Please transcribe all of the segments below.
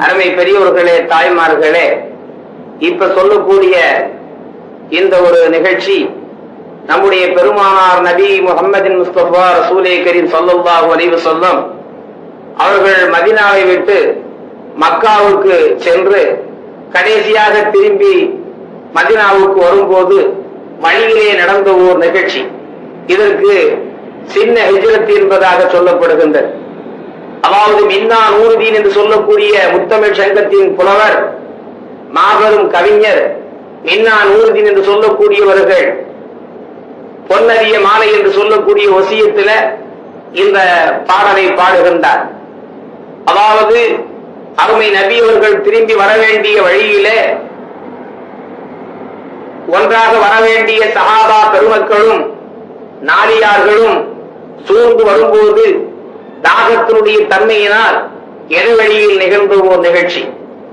அருமை பெரியவர்களே தாய்மார்களே இப்ப சொல்லக்கூடிய இந்த ஒரு நிகழ்ச்சி நம்முடைய பெருமானார் நபி முகமதின் முஸ்தபா ரசூலே கரீம் ஸல்லல்லாஹு அலைஹி சொல்லும் அவர்கள் மதினாவை விட்டு மக்காவுக்கு சென்று கடைசியாக திரும்பி மதினாவுக்கு வரும்போது வழியிலே நடந்த ஓர் நிகழ்ச்சி. இதற்கு சின்ன ஹிஜ்ரத் என்பதாக சொல்லப்படுகின்றது. அதாவது மின்னா நூறுதீன் என்று சொல்லக்கூடிய முத்தமிழ் சங்கத்தின் புலவர் மாபெரும் கவிஞர் மின்னா நூறுதீன் என்று சொல்லக்கூடியவர்கள் பொன்னறிய மாலை என்று சொல்லக்கூடிய ஒசியத்துல இந்த பாடலை பாடுகின்றார். அதாவது அருமை நபி அவர்கள் திரும்பி வர வேண்டிய வழியிலே ஒன்றாக வரவேண்டிய சகாபா சஹாபா பெருமக்களும் நாளியார்களும் சூழ்ந்து வரும்போது தாகத்தினுடைய தன்மையினால் எதிர்வழியில் நிகழ்ந்த ஒரு நிகழ்ச்சி.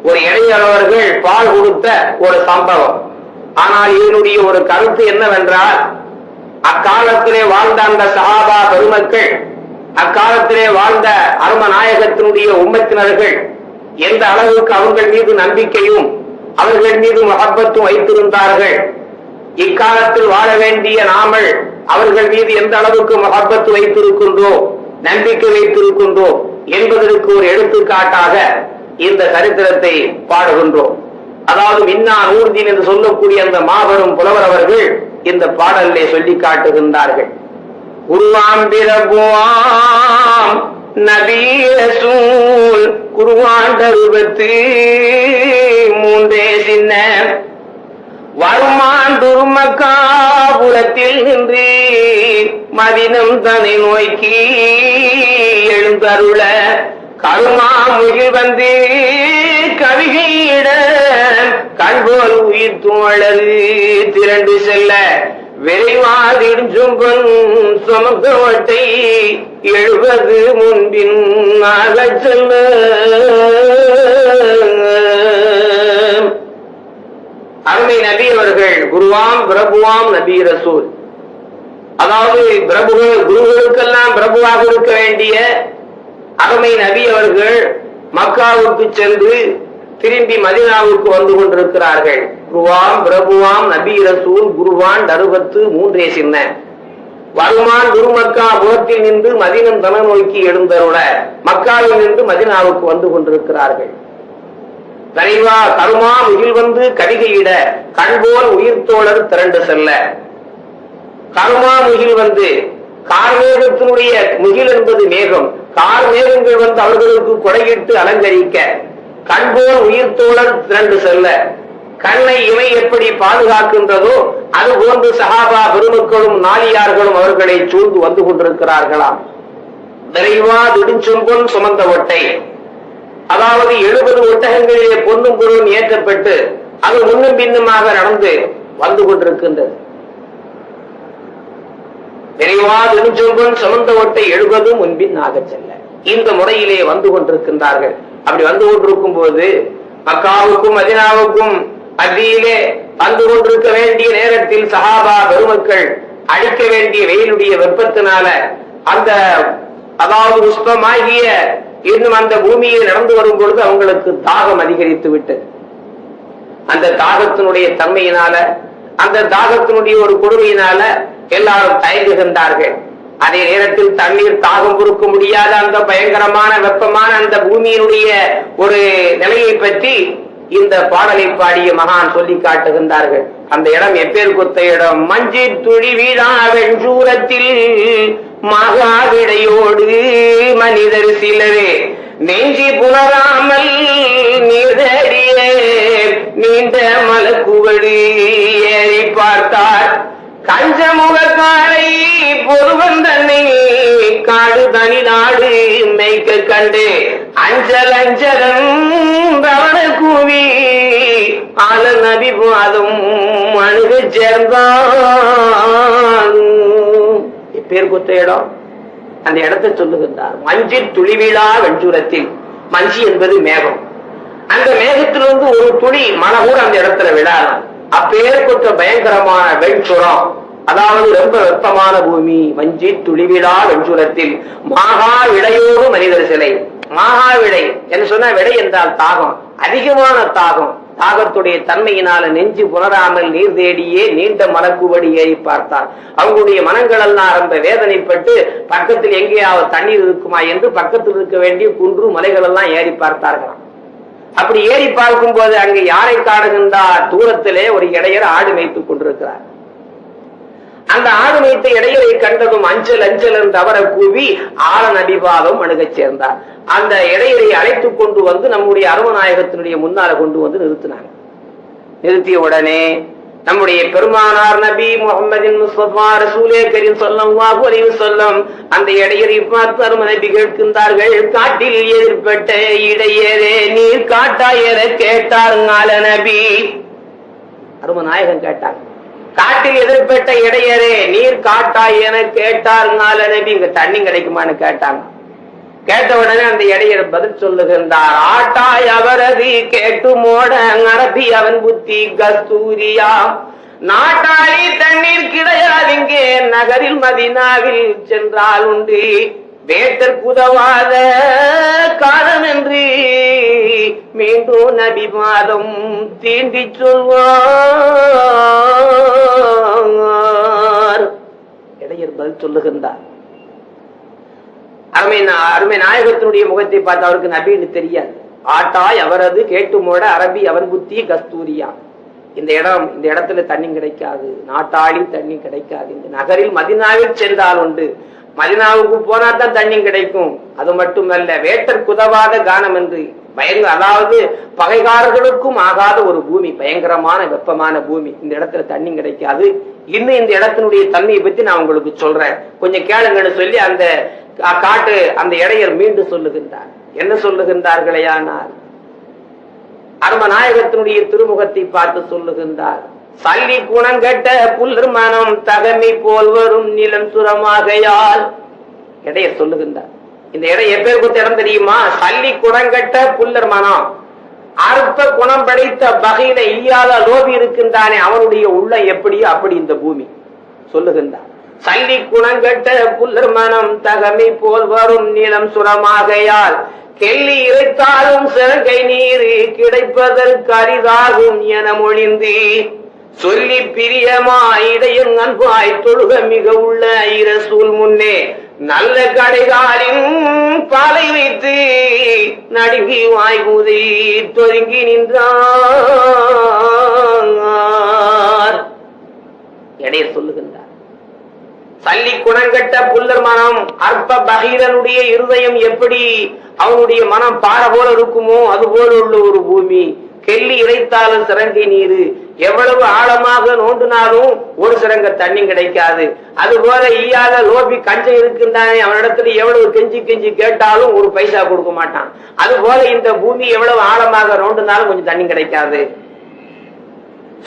ஒரு இடையளவர்கள் பால் கொடுத்த ஒரு சம்பவம். ஆனால் இதனுடைய ஒரு கருத்து என்னவென்றால் அக்காலத்திலே வாழ்ந்த அந்த சஹாபா பெருமக்கள் அக்காலத்திலே வாழ்ந்த அரும நாயகத்தினுடைய உம்மத்தினர்கள் எந்த அளவுக்கு அவர்கள் மீது நம்பிக்கையும் அவர்கள் மீது மகப்பத்தும் வைத்திருந்தார்கள். இக்காலத்தில் வாழ வேண்டிய நாமல் அவர்கள் மீது எந்த அளவுக்கு மகப்பத்து வைத்திருக்கின்றோம் நம்பிக்கை வைத்திருக்கின்றோம் என்பதற்கு ஒரு எடுத்துக்காட்டாக இந்த சரித்திரத்தை பாடுகின்றோம். அதாவது மின்னா நூர்தீன் என்று சொல்லக்கூடிய அந்த மாபெரும் புலவர் அவர்கள் இந்த பாடலை சொல்லி காட்டுகின்றார்கள். குருவாம் பிரபுவாம் நபீரசூல் குருவான் தருவத்து. மூன்றே சின்ன. வருமான் துருமக்காபுரத்தில் நின்று மதினம் தன்னை நோக்கி எழுந்தருள. கருமா முகில் வந்து கவிகையிட கண்போல் உயிர் தோழது திரண்டு செல்ல. விரைவாதிடும் பொன் சுமக்கவட்டை எழுபது முன்பின் ஆகச் செல்ல அருமை நபி அவர்கள் குருவாம் பிரபுவாம் நபி ரசூல். அதாவது பிரபுகள் குருகளுக்கெல்லாம் பிரபுவாக இருக்க வேண்டிய அருமை நபி அவர்கள் மக்காவுக்கு சென்று திரும்பி மதினாவுக்கு வந்து கொண்டிருக்கிறார்கள். குருவாம் பிரபுவாம் நபி ரசூல் குருவான் தருவத்து மூன்றே சின்ன. வருமான் குருமக்கா புறத்தில் நின்று மதினம் தன நோக்கி எழுந்தருள மக்காவில் நின்று மதினாவுக்கு வந்து கொண்டிருக்கிறார்கள். விரைவா தருமா முகில் வந்து கடிகையிட கண்போல் உயிர் தோழர் திரண்டு செல்ல. கருமா முகில் வந்து கார்மேகத்தினுடைய முகில் என்பது மேகம். கார் மேகங்கள் வந்து அவர்களுக்கு கொடையிட்டு அலங்கரிக்க. கண்போல் உயிர் தோழர் திரண்டு செல்ல. கண்ணை இவை எப்படி பாதுகாக்கின்றதோ அது போன்று சஹாபா பெருமக்களும் நாளியார்களும் அவர்களை சூழ்ந்து வந்து கொண்டிருக்கிறார்களாம். விரைவா திடுஞ்சொம்பொன் சுமந்த ஒட்டை. அதாவது எழுபது ஒட்டகங்களிலே பொன்னும் பொருளும் ஏற்றப்பட்டு அது முன்னும் பின்னுமாக நடந்து வந்து கொண்டிருக்கின்றது. நிறைவா நெடுஞ்சொல்வன் சுமந்த ஒட்டை எழுபது முன்பின் ஆகச் செல்ல. இந்த முறையிலே வந்து கொண்டிருக்கின்றார்கள். அப்படி வந்து கொண்டிருக்கும் போது மக்காவுக்கும் மதினாவுக்கும் மத்தியிலே வந்து கொண்டிருக்க வேண்டிய நேரத்தில் சஹாபா பெருமக்கள் அழிக்க வேண்டிய வெயிலுடைய வெப்பத்தினால அந்த அதாவது புஷ்பமாகிய இன்னும் அந்த பூமியில் நடந்து வரும் பொழுது அவங்களுக்கு தாகம் அதிகரித்து விட்டது. அந்த தாகத்தினுடைய தன்மையினால அந்த தாகத்தினுடைய ஒரு கொடுமையினால எல்லாரும் தயங்குகின்றார்கள். அதே நேரத்தில் தண்ணீர் தாகம் பொறுக்க முடியாத அந்த பயங்கரமான வெப்பமான அந்த பூமியினுடைய ஒரு நிலையை பற்றி இந்த பாடலை பாடிய மகான் சொல்லி காட்டுகின்றார்கள். அந்த இடம் எப்பேர் குத்த இடம்? மஞ்சள் துளி வீழா வெஞ்சூரத்தில் மகாவிடையோடு மனிதர் சிலரே நெஞ்சி புணராமல் நீதறிய நீண்ட மலக்குவடு ஏறி பார்த்தார். கஞ்சமுகக்காரை பொருவன் தன்னை காடு தனி நாடு மேய்க்க கண்டு அஞ்சல் அஞ்சலன் தவண கூவி ஆல நபி பாதம் அணுக சேர்ந்தான். பேர் கொத்த இடம். அந்த இடத்தை சொல்லுகின்றார். மஞ்சி துளிவிழா வெஞ்சூரத்தில் மஞ்சி என்பது மேகம். அந்த மேகத்திலிருந்து ஒரு துளி மழை அந்த இடத்துல விழாதான். கொத்த பயங்கரமான வெண்சுரம். அதாவது ரொம்ப வெப்பமான பூமி. மஞ்சி துளிவிழா வெஞ்சுரத்தில் மாகா விடையோடு மனிதர் சிலை. மாகா விடை. என்று சொன்ன விடை என்றால் தாகம். அதிகமான தாகம். தாகத்துடைய தன்மையினால நெஞ்சு புலராமல் நீர் தேடியே நீண்ட மலக்குவடி ஏறி பார்த்தார். அவங்களுடைய மனங்கள் எல்லாம் ரொம்ப வேதனைப்பட்டு பக்கத்தில் எங்கேயாவது தண்ணீர் இருக்குமா? என்று பக்கத்தில் இருக்க வேண்டிய குன்று மலைகள் எல்லாம் ஏறி பார்த்தார்களாம். அப்படி ஏறி பார்க்கும் போது அங்கு யாரை காணுகின்றார்? தூரத்திலே ஒரு இடையர் ஆடு மேய்த்துக் கொண்டிருக்கிறார். அந்த ஆடு மேய்த்த இடையரை கண்டதும் அஞ்சல் அஞ்சல் என்று அவரை கூவி ஆளன் அடிவாதம் அணுகச் சேர்ந்தார். அந்த இடையரை அழைத்து கொண்டு வந்து நம்முடைய அருமநாயகத்தினுடைய முன்னால கொண்டு வந்து நிறுத்தினாங்க. நிறுத்திய உடனே நம்முடைய பெருமானார் நபி முகமதின் முஸ்தபா ரசூலே கரீம் ஸல்லல்லாஹு அலைஹி அந்த இடையரை பார்த்து அரும நபி கேட்கின்றார்கள் காட்டில் எதிர்பட்ட இடையரே நீர் காட்டாயர கேட்டாருங்கால நபி. அருமநாயகம் கேட்டாங்க காட்டில் எதிர்பட்ட இடையரே நீர் காட்டாய் என கேட்டாருங்கால நபி. இங்க தண்ணி கிடைக்குமான்னு கேட்டாங்க. கேட்ட உடனே அந்த இடையர் பதில் சொல்லுகின்றார் ஆட்டாய் அவரது கேட்டு மோட நடத்தி அவன் புத்தி கஸ்தூரியா? நாட்டாளி தண்ணீர் கிடையாதிங்கே நகரில் மதினாவில் சென்றால் உண்டு. வேட்டற்கு உதவாத காலம் என்று மீண்டும் நபி மாதம் தீண்டி சொல்வார். இடையர் பதில் சொல்லுகின்றார். அருமை அருமை நாயகத்தினுடைய முகத்தை பார்த்து அவருக்கு நபின்னு தெரியாது. ஆட்டாய் அவரது கேட்டுமோட அரபி அவன் புத்தி கஸ்தூரியா. இந்த இடம் இந்த இடத்துல தண்ணி கிடைக்காது. நாட்டாளி தண்ணி கிடைக்காது. இந்த நகரில் மதினாவில் சென்றால் உண்டு. மதினாவுக்கு போனா தான் தண்ணி கிடைக்கும். அது மட்டுமல்ல வேட்டர் குதவாத கானம் என்று பயங்க அதாவது பகைகாரர்களுக்கும் ஆகாத ஒரு பூமி பயங்கரமான வெப்பமான பூமி. இந்த இடத்துல தண்ணி கிடைக்காது. இன்னும் இந்த இடத்தினுடைய தன்மையை பத்தி நான் உங்களுக்கு சொல்றேன். கொஞ்சம் கேளுங்கன்னு சொல்லி அந்த காட்டு அந்த இடையர் மீண்டும் சொல்லுகின்றார். என்ன சொல்லுகின்றார்களேயானால் அருமநாயகத்தினுடைய திருமுகத்தை பார்த்து சொல்லுகின்றார். சல்லி குணங்கட்ட புல்லர் மனம் தகமை போல் வரும் நிலம் சுரமாகையால். இடையர் சொல்லுகின்றார். இந்த இடம் எப்பேர் கொடுத்த இடம் தெரியுமா? சல்லி குணங்கட்ட புல்லர் மனம். அற்ப குணம் படைத்த பகையில ஈயாத லோபி இருக்கின்றானே அவனுடைய உள்ள எப்படியோ அப்படி இந்த பூமி. சொல்லுகின்றார். சல்லி குணங்கட்ட புல்லர் மனம் தகமை போல் வரும் நிலம் சுரமாகையால் கெல்லி இறைத்தாலும் சிறகை நீர் கிடைப்பதற்கு அரிதாகும் என மொழிந்து சொல்லி பிரியமாய் இடையும் அன்பாய் தொழுக மிக உள்ள இரசூல் முன்னே நல்ல கடைகாலின் பாலை வைத்து நடுங்கி வாய்குதி தொருங்கி நின்றார். எடைய சொல்லுகின்றார். சல்லி குணங்கட்ட புல்லர் மனம் அற்ப பகீரனுடைய இருதயம் எப்படி அவனுடைய மனம் பாறை போல இருக்குமோ அது போல உள்ள ஒரு பூமி. கெல்லி இறைத்தாலும் சிறங்கை நீரு. எவ்வளவு ஆழமாக நோண்டினாலும் ஒரு சிறங்க தண்ணி கிடைக்காது. அது போல ஈயாத லோபி கஞ்சம் இருக்கின்றானே அவனிடத்துல எவ்வளவு கெஞ்சி கெஞ்சி கேட்டாலும் ஒரு பைசா கொடுக்க மாட்டான். அது போல இந்த பூமி எவ்வளவு ஆழமாக நோண்டினாலும் கொஞ்சம் தண்ணி கிடைக்காது.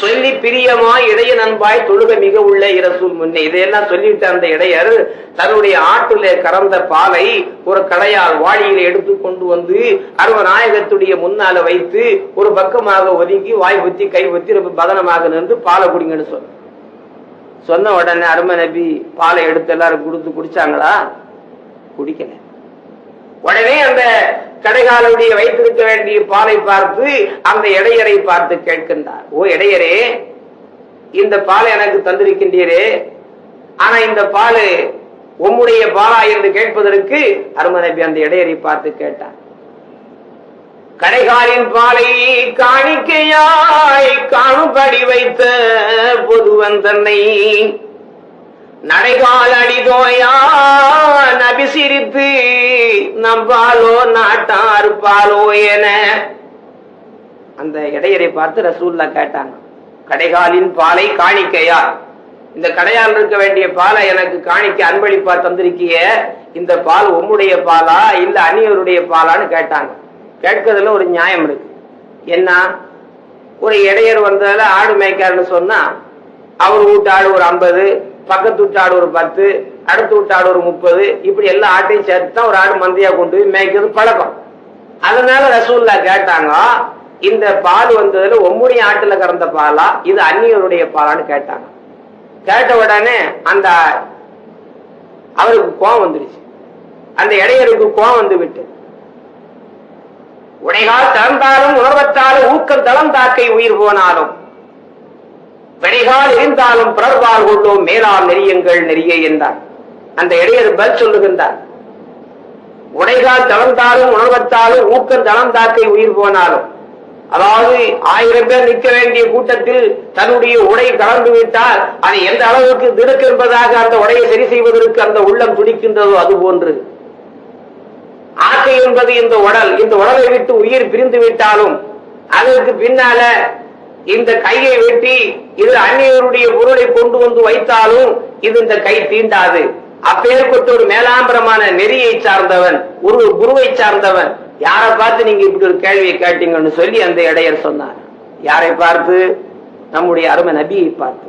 சொல்லி பிரியமா இடைய நண்பாய் தொழுக மிக உள்ள இரசூல் முன்னே. இதையெல்லாம் சொல்லிவிட்ட அந்த இடையர்? தன்னுடைய ஆட்டிலே கறந்த பாலை ஒரு கடையால் வாளியில எடுத்து கொண்டு வந்து அருவ நாயகத்துடைய முன்னால வைத்து ஒரு பக்கமாக ஒதுங்கி வாய் குத்தி கை குத்தி ரொம்ப பதனமாக நின்று பாலை குடிங்கன்னு சொன்ன சொன்ன உடனே அரும நபி பாலை எடுத்து எல்லாரும் கொடுத்து குடிச்சாங்களா? குடிக்கல. உடனே அந்த கடைகாலுடைய வைத்திருக்க வேண்டிய பாலை பார்த்து அந்த இடையரை பார்த்து கேட்கின்றார். ஓ இடையரே இந்த பாலை எனக்கு தந்திருக்கின்றீரே. ஆனா இந்த பால் உம்முடைய பாலா என்று கேட்பதற்கு அருமநபி அந்த இடையரை பார்த்து கேட்டார். கடைகாலின் பாலை காணிக்கையாய் காணும்படி வைத்த பொதுவன் தன்னை நடைகால் அடிதோயா நபி சிரித்து நம்பாலோ நாட்டார் பாலோ என. அந்த இடையரை பார்த்து ரசூல்லா கேட்டாங்க கடைகாலின் பாலை காணிக்கையா? இந்த கடையால் இருக்க வேண்டிய பாலை எனக்கு காணிக்க அன்பளிப்பா தந்திருக்கிய இந்த பால் உம்முடைய பாலா இல்ல அந்நியருடைய பாலான்னு கேட்டாங்க. கேட்கறதுல ஒரு நியாயம் இருக்கு. என்ன? ஒரு இடையர் வந்ததுல ஆடு மேய்க்காருன்னு சொன்னா அவர் வீட்டு ஆடு ஒரு ஐம்பது பக்கத்து வீட்டு ஆடு ஒரு பத்து அடுத்த வீட்டு ஆடு ஒரு முப்பது இப்படி எல்லா ஆட்டையும் சேர்த்து தான் ஒரு ஆடு மந்தையா கொண்டு போய் மேய்க்கிறது பழக்கம். அதனால ரசூல்லா கேட்டாங்க இந்த பால் வந்ததுல ஒம்முடைய ஆட்டுல கறந்த பாலா இது அந்நியருடைய பாலான்னு கேட்டாங்க. கேட்ட உடனே அந்த அவருக்கு கோவம் வந்துருச்சு. அந்த இடையருக்கு கோவம் வந்து விட்டு. உடைகால் திறந்தாலும் உணர்வத்தாலும் ஊக்கம் தளம் தாக்கை உயிர் போனாலும் விடைகால் இருந்தாலும் பிறர்வால் கொண்டோம் மேலால் நெறியுங்கள் நெறிய என்றார். அந்த இடையர் பதில் சொல்லுகின்றார். உடைகால் தளர்ந்தாலும் உணர்வத்தாலும் ஊக்கம் தளர்ந்தாக்கை உயிர் போனாலும் அதாவது ஆயிரம் பேர் நிற்க வேண்டிய கூட்டத்தில் தன்னுடைய உடை கலந்து விட்டால் அதை எந்த அளவுக்கு திடுக்கு என்பதாக அந்த உடையை சரி செய்வதற்கு அந்த உள்ளம் துடிக்கின்றதோ அது போன்று. ஆக்கை என்பது இந்த உடல் இந்த உடலை விட்டு உயிர் பிரிந்து விட்டாலும் அதற்கு பின்னால இந்த கையை வெட்டி இது அந்நியருடைய பொருளை கொண்டு வந்து வைத்தாலும் இது இந்த கை தீண்டாது. அப்பேற்பட்ட ஒரு மேலாம்பரமான நெறியை சார்ந்தவன் ஒரு குருவை சார்ந்தவன். யாரை பார்த்து நீங்க இப்படி ஒரு கேள்வியை கேட்டீங்கன்னு சொல்லி அந்த இடையர் சொன்னார். யாரை பார்த்து? நம்முடைய அருமை நபியை பார்த்து.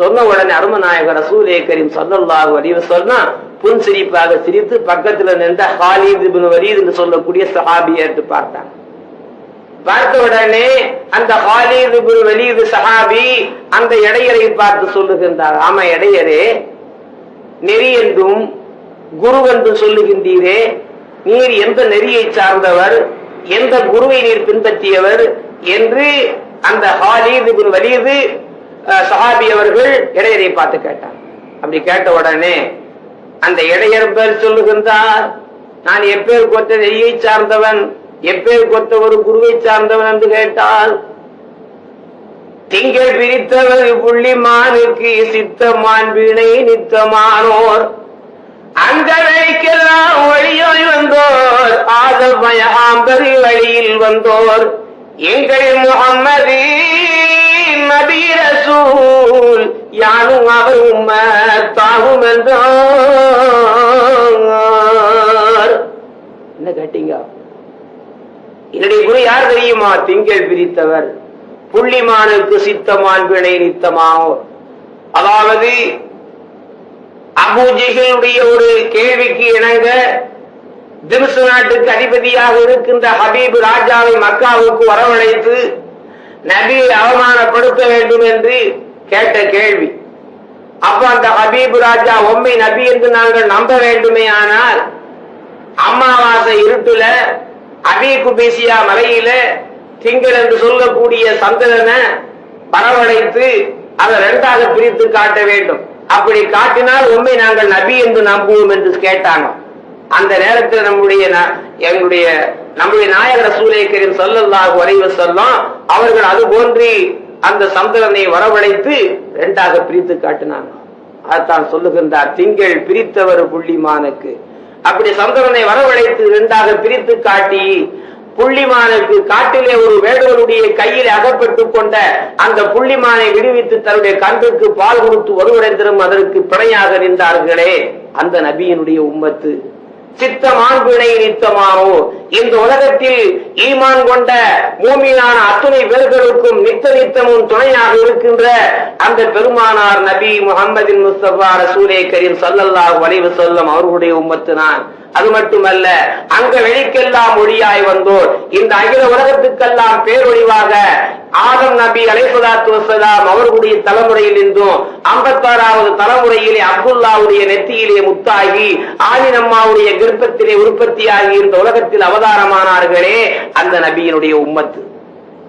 சொன்ன உடனே அரும நாயகர் ரசூலே கரீம் சொல்லல்லாஹு சொன்னா புன் சிரிப்பாக சிரித்து பக்கத்துல நின்ற ஹாலித் இப்னு வலீத் என்று சொல்லக்கூடிய சஹாபியை பார்த்தான் பார்த்தாங்க. பார்த்த உடனே அந்த ஹாலித் குரு வலீத் சஹாபி அந்த இடையரை பார்த்து சொல்லுகின்றார். ஆமா இடையரே நெறி என்றும் குரு என்று சொல்லுகின்றீரே. நீர் எந்த நெறியை சார்ந்தவர் எந்த குருவை நீர் பின்பற்றியவர் என்று அந்த ஹாலித் இப்னு வலீது சஹாபி அவர்கள் இடையரை பார்த்து கேட்டார். அப்படி கேட்ட உடனே அந்த இடையர் பேர் சொல்லுகின்றார். நான் எப்பேர் போட்ட நெறியை சார்ந்தவன் எப்பேர் கொத்த ஒரு குருவை சார்ந்தவன் என்று கேட்டால் திங்கள் பிரித்தவர் புள்ளிமானுக்கு சித்தமான் வீணை நித்தமானோர். அந்த வழிக்கெல்லாம் வழியோய் வந்தோர் ஆதமயாம்பரி வழியில் வந்தோர். எங்கள் முகம்மது நபி ரசூல் யானும் அவரும் தாகும் என்றார். என்ன கேட்டீங்க? என்னுடைய குரு யார் தெரியுமா? திங்கள் பிரித்தவர். புள்ளிமானுக்கு சித்தமான் வினை நித்தமானோர் அதாவது அபூஜிகளுடைய ஒரு கேள்விக்கு இணங்க திம்சு நாட்டுக்கு அதிபதியாக இருக்கின்ற ஹபீப் ராஜாவை மக்காவுக்கு வரவழைத்து நபியை அவமானப்படுத்த வேண்டும் என்று கேட்ட கேள்வி. அப்ப அந்த ஹபீப் ராஜா உண்மை நபி என்று நாங்கள் நம்ப வேண்டுமே ஆனால் அமாவாசை இருட்டுல அபி பேசியா மலையில திங்கள் என்று சொல்லக்கூடிய சந்திரனை வரவழைத்து அதை ரெண்டாக பிரித்து காட்ட வேண்டும். அப்படி காட்டினால் உண்மை நாங்கள் நபி என்று நம்புவோம் என்று கேட்டாங்க அந்த நேரத்தில் நம்முடைய ந- எங்களுடைய நம்முடைய நாயகர் சூலை கரீம் சொல்லல்லாஹு வரைவு சொல்லும் அவர்கள் அது போன்றி அந்த சந்திரனை வரவழைத்து ரெண்டாக பிரித்து காட்டினாங்க. அதைத்தான் சொல்லுகின்றார் திங்கள் பிரித்தவர் புள்ளிமானுக்கு அப்படி சந்திரனை வரவழைத்து இரண்டாக பிரித்து காட்டி புள்ளிமானுக்கு காட்டிலே ஒரு வேடுவனுடைய கையில் அகப்பட்டுக் கொண்ட அந்த புள்ளிமானை விடுவித்து தன்னுடைய கன்றுக்கு பால் கொடுத்து ஒருவடைந்திரும் அதற்கு பிணையாக நின்றார்களே. அந்த நபியினுடைய உம்மத்து. சித்தமான் பிணை நித்தமானோ? இந்த உலகத்தில் ஈமான் கொண்ட மூமியான அத்துணை பேர்களுக்கும் நித்த நித்தமும் துணையாக இருக்கின்ற அந்த பெருமானார் நபி முகமதின் முஸ்தபா ரசூலே கரீம் ஸல்லல்லாஹு அலைஹி வஸல்லம் அவர்களுடைய உம்மத்து நான் அது மட்டுமல்ல அங்க வெளிக்கெல்லாம் ஒளியாய் வந்தோர் இந்த அகில உலகத்துக்கெல்லாம் பேரொழிவாக ஆதம் நபி அலைசலாத்து வசலாம் அவர்களுடைய தலைமுறையில் இருந்தும் ஐம்பத்தாறாவது தலைமுறையிலே அப்துல்லாவுடைய நெத்தியிலே முத்தாகி ஆலினம்மாவுடைய கர்ப்பத்திலே உற்பத்தியாகி இந்த உலகத்தில் அவதாரமானார்களே அந்த நபியினுடைய உம்மத்து.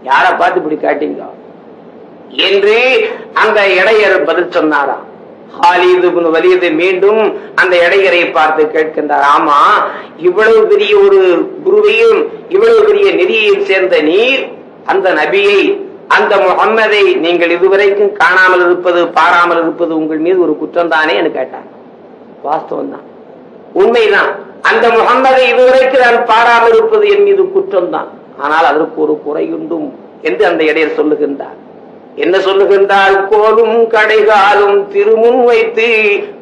யாரை பார்த்து இப்படி காட்டீங்க என்று அந்த இடையர் பதில் சொன்னாராம். ஹாலிது மீண்டும் அந்த இடையரை பார்த்து கேட்கின்றார். ஆமா இவ்வளவு பெரிய ஒரு குருவையும் இவ்வளவு பெரிய நிதியையும் சேர்ந்த நீர் அந்த நபியை அந்த முகம்மதை நீங்கள் இதுவரைக்கும் காணாமல் இருப்பது பாராமல் இருப்பது உங்கள் மீது ஒரு குற்றம் தானே கேட்டார். வாஸ்தவம் தான் உண்மைதான். அந்த முகம்மதை இதுவரைக்கும் நான் பாராமல் இருப்பது என் மீது குற்றம் தான் ஆனால் அதற்கு ஒரு குறையுண்டும் என்று அந்த இடையர் சொல்லுகின்றார். என்ன சொல்லுகின்றால் கோலும் கடைகாலும் திருமுன் வைத்து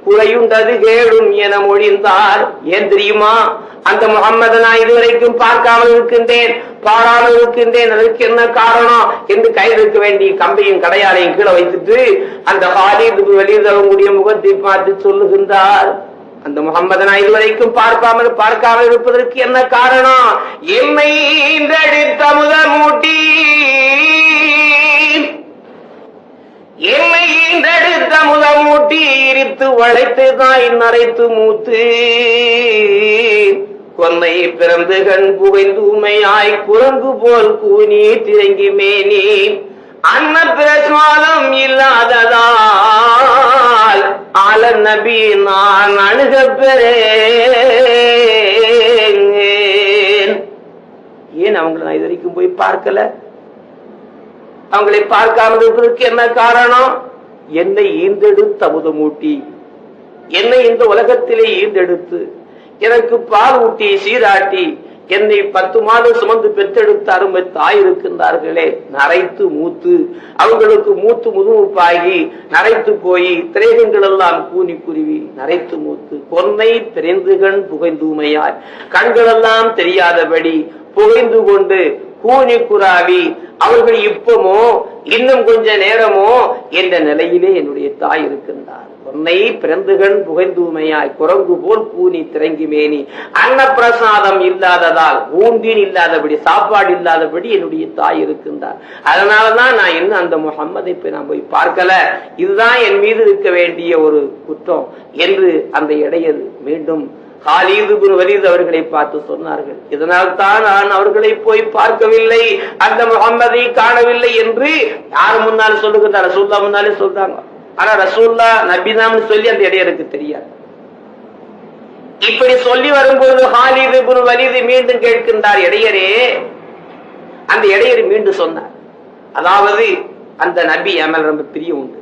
குறையுண்டது கேடும் என மொழிந்தார். ஏன் தெரியுமா? அந்த முகம்மது நான் இதுவரைக்கும் பார்க்காமல் இருக்கின்றேன். பாராமல் இருக்கின்றேன். அதற்கு என்ன காரணம்? என்று கைதுக்க வேண்டிய கம்பையும் கடையாளையும் கீழே வைத்துட்டு அந்த ஹாலிது வெளியில் அவங்களுடைய முகத்தை பார்த்து சொல்லுகின்றார். அந்த முகம்மது நான் இதுவரைக்கும் பார்க்காமல் பார்க்காமல் இருப்பதற்கு என்ன காரணம்? என்னை முதல் மூட்டி. என்னை ஈன்றெடுத்த முதமூட்டி இரித்து வளைத்து தாய் நரைத்து மூத்து. கொன்னை பிறந்து கண் புகைந்து உமையாய் குரங்கு போல் கூனி திரங்கி மேனி அன்ன பிரசாதம் இல்லாததால் ஆல நபி நான் அணுக பெறேன். ஏன் அவங்களை நான் இது வரைக்கும் போய் பார்க்கல? அவங்களை பார்க்காமல் இருப்பதற்கு என்ன காரணம்? என்னை ஈந்தெடுத்து அமுதமூட்டி. என்னை இந்த உலகத்திலே ஈந்தெடுத்து. எனக்கு பால் ஊட்டி சீராட்டி. என்னை பத்து மாதம் சுமந்து பெற்றெடுத்த அருமை தாய் இருக்கின்றார்களே. நரைத்து மூத்து. அவங்களுக்கு மூத்து முதுமுப்பாகி நரைத்து போய் திரேகங்கள் எல்லாம் கூனி குருவி நரைத்து மூத்து. பொன்னை பிறந்துகண் புகைந்தூமையாய். கண்களெல்லாம் தெரியாதபடி புகைந்து கொண்டு கூனி குராவி அவர்கள் இப்பமோ இன்னும் கொஞ்ச நேரமோ என்ற நிலையிலே என்னுடைய தாய் இருக்கின்றார். பொன்னை பிறந்துகண் புகைந்தூமையாய் குரங்கு போல் கூனி திறங்கி மேனி அன்னப்பிரசாதம் இல்லாததால் ஊந்தின் இல்லாதபடி சாப்பாடு இல்லாதபடி என்னுடைய தாய் இருக்கின்றார். அதனாலதான் நான் இன்னும் அந்த முகம்மதை போய் நான் போய் பார்க்கல. இதுதான் என் மீது இருக்க வேண்டிய ஒரு குற்றம் என்று அந்த இடையது மீண்டும் காலீது குரு வலீத் அவர்களை பார்த்து சொன்னார்கள். இதனால் தான் நான் அவர்களை போய் பார்க்கவில்லை அந்த முகம்மதை காணவில்லை என்று யார் முன்னாலும் சொல்லுகின்றார் ரசூல்லா முன்னாலே சொல்றாங்க. ஆனா ரசூல்லா நபிதாம்னு சொல்லி அந்த இடையருக்கு தெரியாது. இப்படி சொல்லி வரும்போது ஹாலிது குரு வலிது மீண்டும் கேட்கின்றார் இடையரே அந்த இடையர் மீண்டும் சொன்னார். அதாவது அந்த நபி அமல் ரொம்ப பிரியம் உண்டு.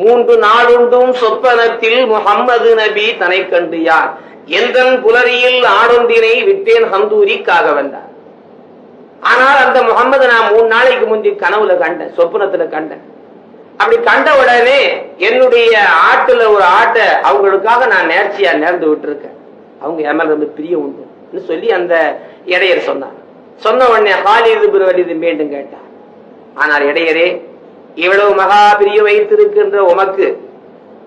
மூன்று நாடுண்டும் சொப்பனத்தில் முகம்மது நபி தனை கண்டு யார்? எந்தன் புலரியில் ஆடொன்றினை விட்டேன் ஹந்தூரிக்காக வந்தார் ஆனால் அந்த முகமது நான் மூணு நாளைக்கு முந்தி கனவுல கண்டேன் சொப்பனத்துல கண்டேன். அப்படி கண்ட உடனே என்னுடைய ஆட்டுல ஒரு ஆட்டை அவங்களுக்காக நான் நேர்ச்சியா நேர்ந்து விட்டுருக்கேன். அவங்க எமல் இருந்து பிரிய உண்டு சொல்லி அந்த இடையர் சொன்னார். சொன்ன உடனே ஹாலிது பிறவலிது மீண்டும் கேட்டார். ஆனால் இடையரே இவ்வளவு மகா பிரிய வைத்திருக்கின்ற உமக்கு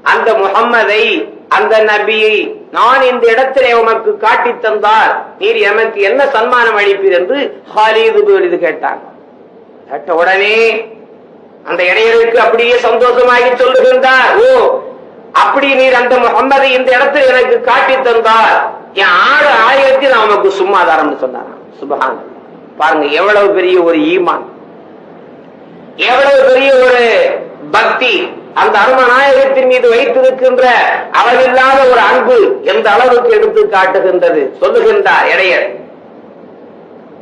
அந்த முகம்மதை அந்த நபியை நான் இந்த இடத்திலே உமக்கு காட்டி தந்தால் நீர் எமக்கு என்ன சன்மானம் அளிப்பீர் என்று ஹாலிது இது கேட்டாங்க. கேட்ட உடனே அந்த இடையருக்கு அப்படியே சந்தோஷமாகி சொல்லுகின்றார். ஓ அப்படி நீர் அந்த முகம்மதை இந்த இடத்தில் எனக்கு காட்டி தந்தார். என் ஆறு ஆயிரத்தி நான் உமக்கு சும்மாதாரம்னு சொன்னார் சுபகான் பாருங்க எவ்வளவு பெரிய ஒரு ஈமான். எவ்வளவு பெரிய ஒரு பக்தி. அந்த அருமநாயகத்தின் மீது வைத்திருக்கின்ற அளவில்லாத ஒரு அன்பு எந்த அளவுக்கு எடுத்து காட்டுகின்றது? சொல்லுகின்றார் இடையர்.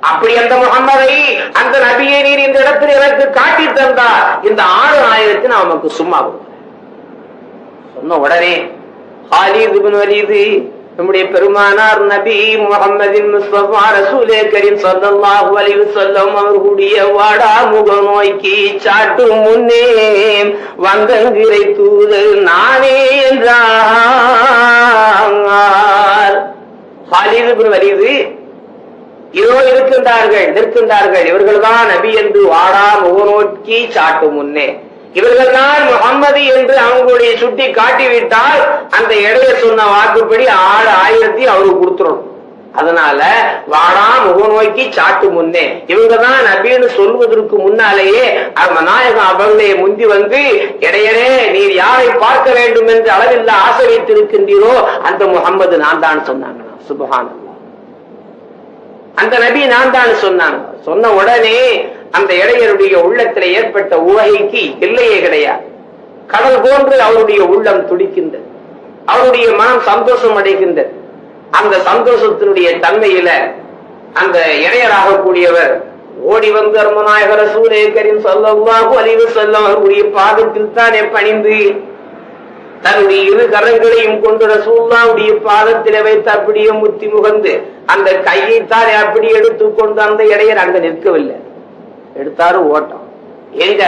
அப்படி அந்த முகமதை அந்த நபியை நீர் இந்த இடத்தில் எனக்கு காட்டி தந்தார். இந்த ஆறு ஆயிரத்தி நமக்கு சும்மா சொன்ன உடனே ஹாலிது பின் நம்முடைய பெருமானார் நபி முகமதின் முஸ்தபா ரசூலே கரீம் ஸல்லல்லாஹு அலைஹி வஸல்லம் அவர்களுடைய வாடா முக நோய்க்கு சாட்டு முன்னே வந்தங்கிரை தூது நானே என்றார். ஹாலிது பின் வலீது இதோ இருக்கின்றார்கள் நிற்கின்றார்கள் இவர்கள்தான் நபி என்று வாடா முக நோக்கி சாட்டு முன்னே. இவர்கள் தான் முகம்மது என்று அவங்களுடைய சுட்டி காட்டிவிட்டால் அந்த இடைய சொன்ன வாக்குப்படி ஆறு ஆயிரத்தி அவருக்கு கொடுத்துடணும். அதனால வாடா முக நோக்கி சாட்டு முன்னே. இவங்க தான் நபின்னு சொல்வதற்கு முன்னாலேயே நாயகம் அவர்களே முந்தி வந்து இடையனே நீர் யாரை பார்க்க வேண்டும் என்று அளவில் ஆசை வைத்திருக்கின்றீரோ அந்த முகம்மது நான் தான் சொன்னாங்க. சுபகான் அந்த நபி நான் தான் சொன்னாங்க. சொன்ன உடனே அந்த இடையருடைய உள்ளத்தில் ஏற்பட்ட உவகைக்கு எல்லையே கிடையாது. கடல் போன்று அவருடைய உள்ளம் துடிக்கின்றது. அவருடைய மனம் சந்தோஷம் அடைகின்றது. அந்த சந்தோஷத்தினுடைய தன்மையில அந்த இடையராக கூடியவர் ஓடி வந்து அருமநாயகர சொல்ல சொல்லவாகு அறிவு செல்லும் அவருடைய பாதத்தில் தானே பணிந்து தன்னுடைய இரு கரங்களையும் கொண்டு ரசூல்லாவுடைய பாதத்தில வைத்து அப்படியே முத்தி முகந்து அந்த கையை தானே அப்படி எடுத்துக்கொண்டு அந்த இடையர் அங்க நிற்கவில்லை. எடுத்தாரு ஓட்டம். எங்க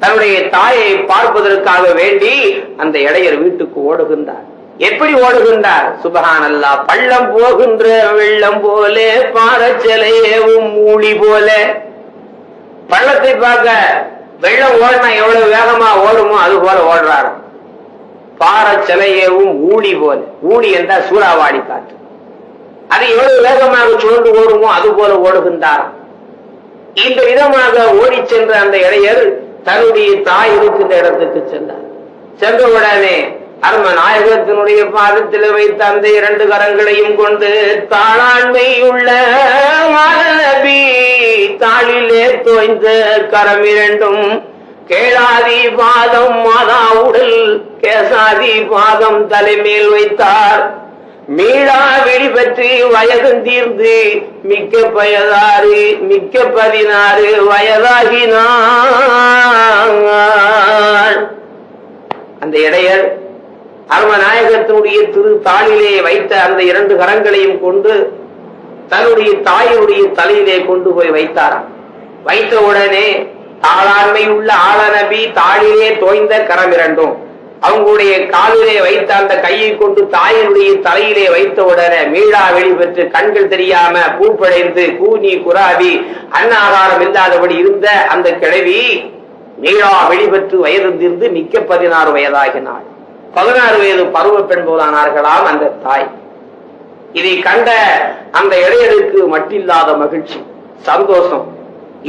தன்னுடைய தாயை பார்ப்பதற்காக வேண்டி அந்த இடையர் வீட்டுக்கு ஓடுகின்றார். எப்படி ஓடுகின்றார்? சுபகான் அல்லா பள்ளம் போகின்ற வெள்ளம் போல பாறச்சலையேவும் மூடி போல. பள்ளத்தை பார்க்க வெள்ளம் ஓடினா எவ்வளவு வேகமா ஓடுமோ அது போல ஓடுறாரு. பாறச்சலையேவும் ஊழி போல. ஊழி என்றால் சூறாவாடி காற்று. அது எவ்வளவு வேகமாக சுழன்று ஓடுமோ அது போல ஓடுகின்றாராம். இந்த விதமாக ஓடி சென்ற அந்த இடையர் தன்னுடைய தாய் இருக்கின்ற இடத்துக்கு சென்றார். சென்றவுடனே அரும நாயகத்தினுடைய பாதத்தில் வைத்த அந்த இரண்டு கரங்களையும் கொண்டு தாளாண்மை உள்ள நபி தாளிலே தோய்ந்த கரம் இரண்டும் கேளாதி பாதம் மாதா உடல் கேசாதி பாதம் தலைமேல் வைத்தார். மீளா வெளி பற்றி வயதும் தீர்ந்து மிக்க பயதாறு மிக்க பதினாறு வயதாகினார் அந்த இடையர் அருமநாயகத்தினுடைய திரு தாளிலே வைத்த அந்த இரண்டு கரங்களையும் கொண்டு தன்னுடைய தாயுடைய தலையிலே கொண்டு போய் வைத்தாராம். வைத்த உடனே தாளாண்மை உள்ள ஆளநபி தாளிலே தோய்ந்த கரம் இரண்டும். அவங்களுடைய காலிலே வைத்த அந்த கையை கொண்டு தாயினுடைய தலையிலே வைத்த உடனே மீளா வெளிப்பெற்று கண்கள் தெரியாம பூப்படைந்து கூனி குராவி அன்னாகாரம் இல்லாதபடி இருந்த அந்த கிழவி மீளா வெளிப்பெற்று வயதிருந்து மிக்க பதினாறு வயதாகினாள். பதினாறு வயது பருவ பெண் போலானார்களாம் அந்த தாய். இதை கண்ட அந்த இடையருக்கு மட்டில்லாத மகிழ்ச்சி சந்தோஷம்.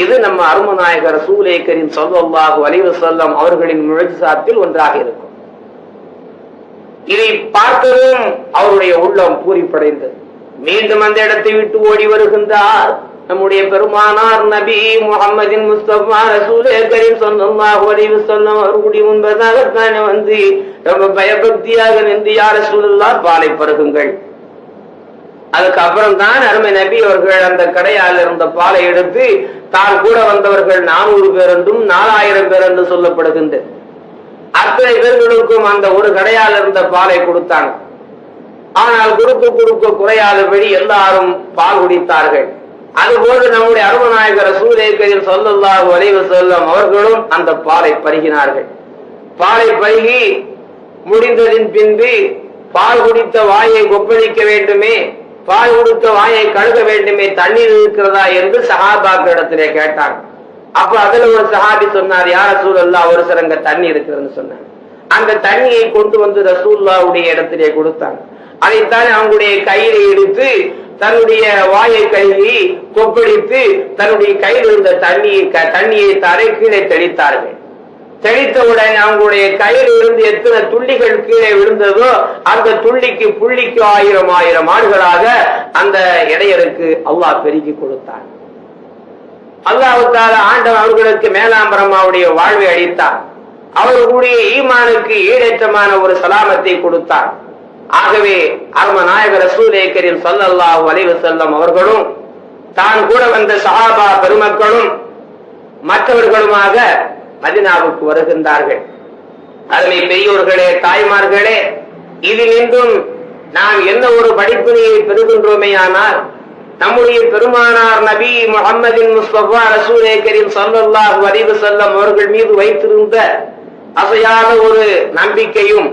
இது நம்ம அருமநாயகர் சூலேக்கரின் சொல்வல்லாக வலிவு செல்லம் அவர்களின் சாத்தில் ஒன்றாக இருக்கும். இதை பார்த்ததும் அவருடைய உள்ளம் பூரிப்படைந்தது. மீண்டும் அந்த இடத்தை விட்டு ஓடி வருகின்றார். நம்முடைய பெருமானார் நபி முகமதின் முஸ்தபா ரசூலே கரீம் ஸல்லல்லாஹு அலைஹி வஸல்லம் அவர்களுடைய முன்பதாகத்தானே வந்து ரொம்ப பயபக்தியாக நின்று யார் சூழல்லா பாலை பருகுங்கள். அதுக்கப்புறம் தான் அருமை நபி அவர்கள் அந்த கடையால் இருந்த பாலை எடுத்து தான் கூட வந்தவர்கள் நானூறு பேர் என்றும் நாலாயிரம் பேர் என்று சொல்லப்படுகின்றது. அத்தனை பேர்களுக்கும் அந்த ஒரு கடையால் இருந்த பாலை கொடுத்தாங்க ஆனால் கொடுக்க கொடுக்க குறையாதபடி எல்லாரும் பால் குடித்தார்கள். அதுபோது நம்முடைய அருமநாயகர் சூரியக்கரில் சொல்லல்லாஹு வரைவு செல்லும் அவர்களும் அந்த பாலை பருகினார்கள். பாலை பருகி முடிந்ததின் பின்பு பால் குடித்த வாயை கொப்பளிக்க வேண்டுமே பால் கொடுத்த வாயை கழுக வேண்டுமே தண்ணீர் இருக்கிறதா என்று சஹாபாக்களிடத்திலே கேட்டாங்க அப்ப அதுல ஒரு சஹாபி சொன்னார் யார் சூழல்லா ஒரு சிறங்க தண்ணி இருக்குதுன்னு சொன்னாங்க அந்த தண்ணியை கொண்டு வந்து ரசூல்லாவுடைய இடத்திலே கொடுத்தாங்க. அதைத்தான் அவங்களுடைய கையில எடுத்து தன்னுடைய வாயை கழுவி கொப்பளித்து தன்னுடைய கையில் இருந்த தண்ணியை க- தண்ணியை தரை கீழே தெளித்தார்கள். தெளித்தவுடன் அவங்களுடைய கையில் இருந்து எத்தனை துள்ளிகள் கீழே விழுந்ததோ அந்த துள்ளிக்கு புள்ளிக்கு ஆயிரம் ஆயிரம் ஆண்டுகளாக அந்த இடையருக்கு அல்லாஹ் பெருக்கி கொடுத்தான். அல்லாவுத்தால ஆண்டவன் அவர்களுக்கு மேலாம்பரமாவுடைய வாழ்வை அளித்தார். அவர்களுடைய ஈமானுக்கு ஈடேற்றமான ஒரு சலாமத்தை கொடுத்தார். ஆகவே அரும நாயகர் ரசூலே கரீம் ஸல்லல்லாஹு அலைஹி அவர்களும் தான் கூட வந்த சஹாபா பெருமக்களும் மற்றவர்களுமாக மதினாவுக்கு வருகின்றார்கள். அருமை பெரியோர்களே தாய்மார்களே இதிலின்றும் நாம் என்ன ஒரு படிப்பினையை பெறுகின்றோமேயானால் நம்முடைய பெருமானார் நபி முகம்மதின் முஸ்தபா ரசூலே கரீம் ஸல்லல்லாஹு அவர்கள் மீது வைத்திருந்த அசையாத ஒரு நம்பிக்கையும்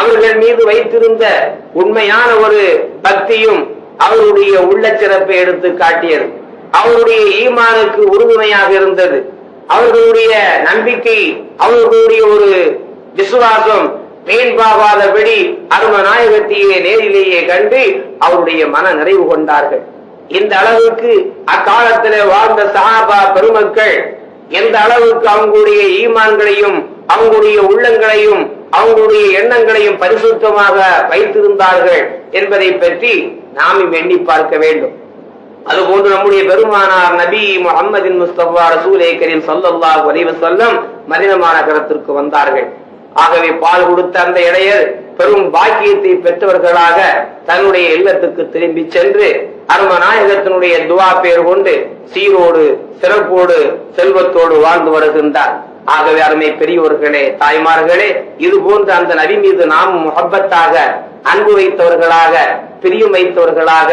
அவர்கள் மீது வைத்திருந்த உண்மையான ஒரு பக்தியும் அவருடைய உள்ள சிறப்பை எடுத்து காட்டியது. அவருடைய ஈமானுக்கு உறுதுணையாக இருந்தது. அவர்களுடைய நம்பிக்கை அவர்களுடைய ஒரு விசுவாசம் மேன்பாகாதபடி அரும நாயகத்தையே நேரிலேயே கண்டு அவருடைய மன நிறைவு கொண்டார்கள். இந்த அளவுக்கு அக்காலத்துல வாழ்ந்த சஹாபா பெருமக்கள் எந்த அளவுக்கு அவங்களுடைய ஈமான்களையும் அவங்களுடைய உள்ளங்களையும் அவங்களுடைய எண்ணங்களையும் பரிசுத்தமாக வைத்திருந்தார்கள் என்பதை பற்றி நாம் எண்ணி பார்க்க வேண்டும். அதுபோன்று நம்முடைய பெருமானார் நபி முகமதின் முஸ்தபா ரசூலே கரீம் சல்லல்லா அலைஹி வஸல்லம் மாநகரத்திற்கு வந்தார்கள். ஆகவே பால் கொடுத்த அந்த இடையர் பெரும் பாக்கியத்தை பெற்றவர்களாக தன்னுடைய இல்லத்துக்கு திரும்பி சென்று அருமநாயகத்தினுடைய துவா பேர் கொண்டு சீரோடு சிறப்போடு செல்வத்தோடு வாழ்ந்து வருகின்றார். ஆகவே அருமை பெரியோர்களே தாய்மார்களே இது போன்ற அந்த நபி மீது நாம் முகப்பத்தாக அன்பு வைத்தவர்களாக பிரியம் வைத்தவர்களாக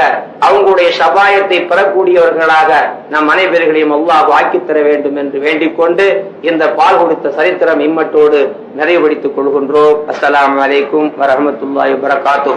அவங்களுடைய சபாயத்தை பெறக்கூடியவர்களாக நம் அனைவர்களையும் அல்லாஹ் வாக்கித்தர தர வேண்டும் என்று வேண்டிக் கொண்டு இந்த பால் கொடுத்த சரித்திரம் இம்மட்டோடு நிறைவுபடுத்திக் கொள்கின்றோம். அஸ்லாம் வலைக்கும் வரஹ்மத்துல்லாஹி வரகாத்து